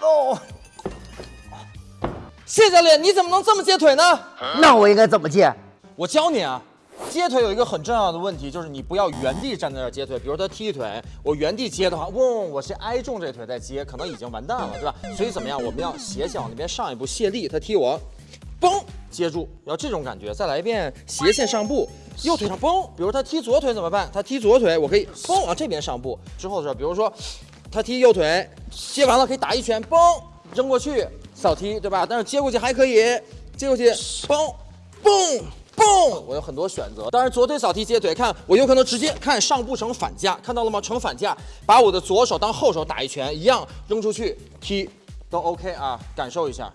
哦，谢教练，你怎么能这么接腿呢？那我应该怎么接？我教你啊，接腿有一个很重要的问题，就是你不要原地站在那儿接腿。比如他踢腿，我原地接的话，嗡，我是挨中这腿再接，可能已经完蛋了，对吧？所以怎么样？我们要斜线往那边上一步，卸力，他踢我，嘣，接住，要这种感觉。再来一遍斜线上步，右腿上嘣。比如他踢左腿怎么办？他踢左腿，我可以嘣往这边上步。之后的时候，比如说他踢右腿，接完了可以打一拳，嘣，扔过去扫踢，对吧？但是接过去还可以，接过去，嘣，嘣。嘣！我有很多选择，当然左腿扫踢接腿，看我有可能直接看上步成反架，看到了吗？成反架，把我的左手当后手打一拳，一样扔出去踢，都 OK 啊，感受一下。